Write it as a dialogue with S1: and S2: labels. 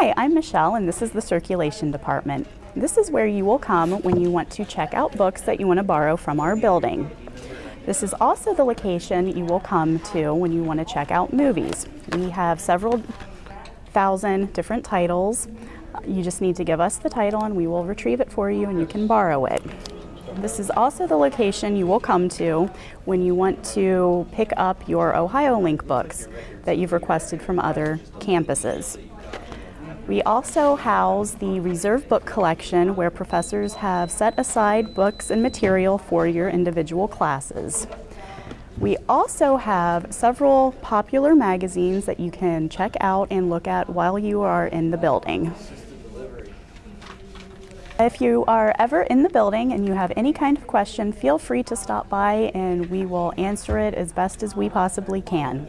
S1: Hi, I'm Michelle and this is the Circulation Department. This is where you will come when you want to check out books that you want to borrow from our building. This is also the location you will come to when you want to check out movies. We have several thousand different titles. You just need to give us the title and we will retrieve it for you and you can borrow it. This is also the location you will come to when you want to pick up your OhioLink books that you've requested from other campuses. We also house the reserve book collection where professors have set aside books and material for your individual classes. We also have several popular magazines that you can check out and look at while you are in the building. If you are ever in the building and you have any kind of question, feel free to stop by and we will answer it as best as we possibly can.